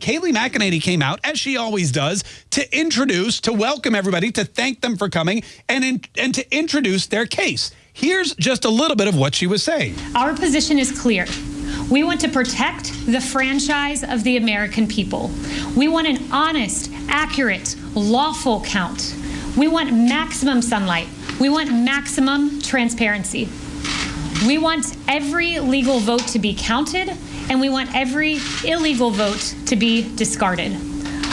Kayleigh McEnany came out, as she always does, to introduce, to welcome everybody, to thank them for coming, and, in, and to introduce their case. Here's just a little bit of what she was saying. Our position is clear. We want to protect the franchise of the American people. We want an honest, accurate, lawful count. We want maximum sunlight. We want maximum transparency. We want every legal vote to be counted, and we want every illegal vote to be discarded.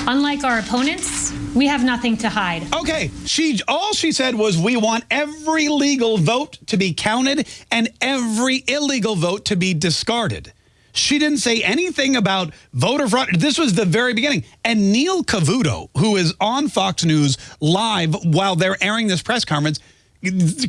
Unlike our opponents, we have nothing to hide. Okay, she all she said was we want every legal vote to be counted and every illegal vote to be discarded. She didn't say anything about voter fraud. This was the very beginning. And Neil Cavuto, who is on Fox News live while they're airing this press conference,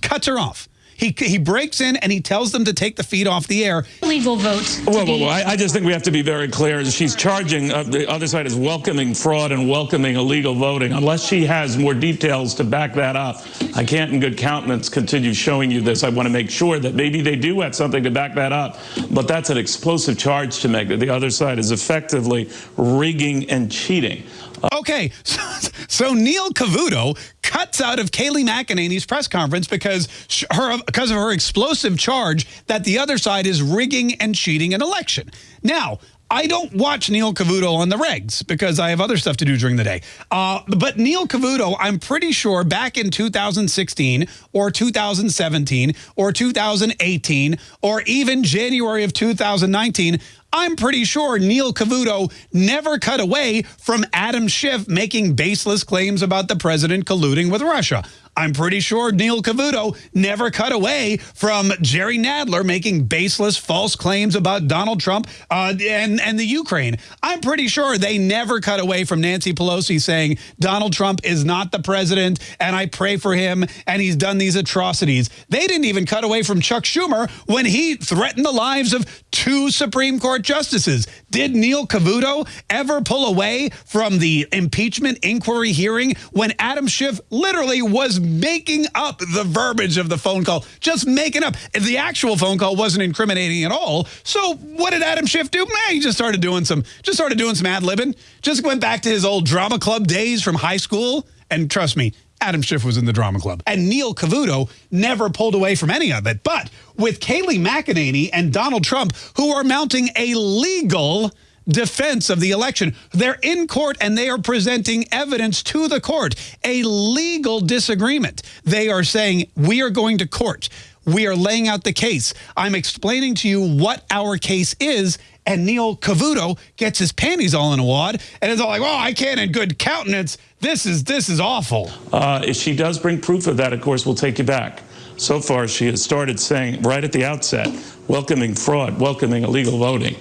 cuts her off. He, he breaks in and he tells them to take the feed off the air. Legal vote. Whoa, whoa, whoa. I, I, just think we have to be very clear. She's charging, uh, the other side is welcoming fraud and welcoming illegal voting. Unless she has more details to back that up, I can't in good countenance continue showing you this. I want to make sure that maybe they do have something to back that up. But that's an explosive charge to make that the other side is effectively rigging and cheating. Okay, so, so Neil Cavuto cuts out of Kayleigh McEnany's press conference because her because of her explosive charge that the other side is rigging and cheating an election. Now, I don't watch Neil Cavuto on the regs because I have other stuff to do during the day. Uh, but Neil Cavuto, I'm pretty sure back in 2016 or 2017 or 2018 or even January of 2019, I'm pretty sure Neil Cavuto never cut away from Adam Schiff making baseless claims about the president colluding with Russia. I'm pretty sure Neil Cavuto never cut away from Jerry Nadler making baseless false claims about Donald Trump uh, and, and the Ukraine. I'm pretty sure they never cut away from Nancy Pelosi saying Donald Trump is not the president and I pray for him and he's done these atrocities. They didn't even cut away from Chuck Schumer when he threatened the lives of two Supreme Court justices. Did Neil Cavuto ever pull away from the impeachment inquiry hearing when Adam Schiff literally was making up the verbiage of the phone call, just making up. The actual phone call wasn't incriminating at all, so what did Adam Schiff do? Man, he just started doing some, just started doing some ad libbing. Just went back to his old drama club days from high school. And trust me, Adam Schiff was in the drama club. And Neil Cavuto never pulled away from any of it. But with Kayleigh McEnany and Donald Trump, who are mounting a legal defense of the election. They're in court and they are presenting evidence to the court, a legal disagreement. They are saying, we are going to court. We are laying out the case. I'm explaining to you what our case is. And Neil Cavuto gets his panties all in a wad and is all like, oh, I can't in good countenance. This is this is awful. Uh, if she does bring proof of that, of course, we'll take you back. So far, she has started saying right at the outset, welcoming fraud, welcoming illegal voting.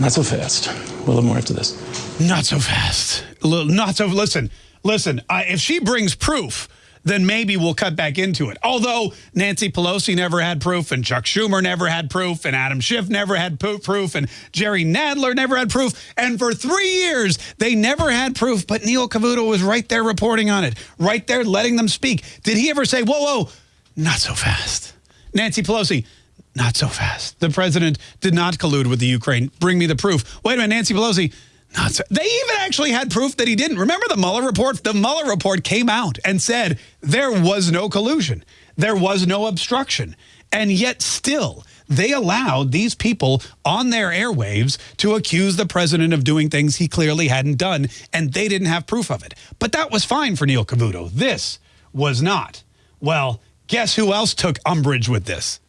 Not so fast. A little more after this. Not so fast. Not so. Listen, listen. If she brings proof, then maybe we'll cut back into it. Although Nancy Pelosi never had proof, and Chuck Schumer never had proof, and Adam Schiff never had proof, and Jerry Nadler never had proof. And for three years, they never had proof, but Neil Cavuto was right there reporting on it, right there letting them speak. Did he ever say, whoa, whoa, not so fast? Nancy Pelosi, not so fast. The president did not collude with the Ukraine. Bring me the proof. Wait a minute, Nancy Pelosi. Not so. They even actually had proof that he didn't. Remember the Mueller report? The Mueller report came out and said there was no collusion. There was no obstruction. And yet still, they allowed these people on their airwaves to accuse the president of doing things he clearly hadn't done, and they didn't have proof of it. But that was fine for Neil Cavuto. This was not. Well, guess who else took umbrage with this?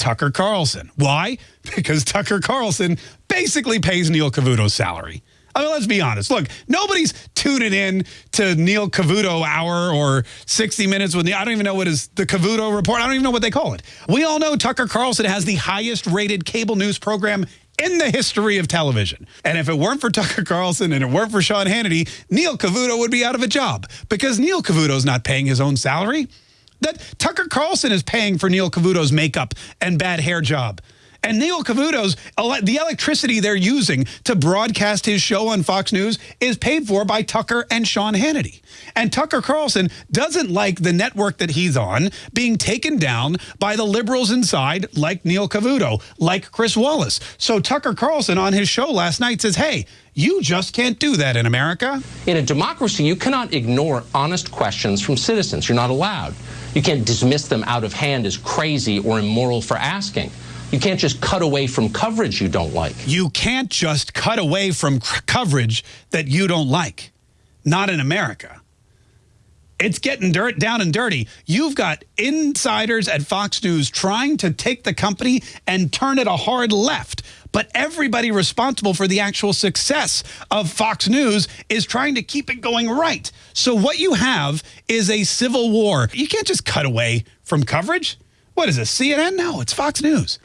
Tucker Carlson. Why? Because Tucker Carlson basically pays Neil Cavuto's salary. I mean, let's be honest. Look, nobody's tuning in to Neil Cavuto Hour or 60 Minutes with the, I don't even know what is the Cavuto Report. I don't even know what they call it. We all know Tucker Carlson has the highest rated cable news program in the history of television. And if it weren't for Tucker Carlson and it weren't for Sean Hannity, Neil Cavuto would be out of a job because Neil Cavuto's not paying his own salary. That Tucker Carlson is paying for Neil Cavuto's makeup and bad hair job And Neil Cavuto's, the electricity they're using to broadcast his show on Fox News is paid for by Tucker and Sean Hannity. And Tucker Carlson doesn't like the network that he's on being taken down by the liberals inside, like Neil Cavuto, like Chris Wallace. So Tucker Carlson on his show last night says, hey, you just can't do that in America. In a democracy, you cannot ignore honest questions from citizens. You're not allowed. You can't dismiss them out of hand as crazy or immoral for asking. You can't just cut away from coverage you don't like. You can't just cut away from coverage that you don't like. Not in America. It's getting dirt down and dirty. You've got insiders at Fox News trying to take the company and turn it a hard left. But everybody responsible for the actual success of Fox News is trying to keep it going right. So what you have is a civil war. You can't just cut away from coverage. What is this, CNN? No, it's Fox News.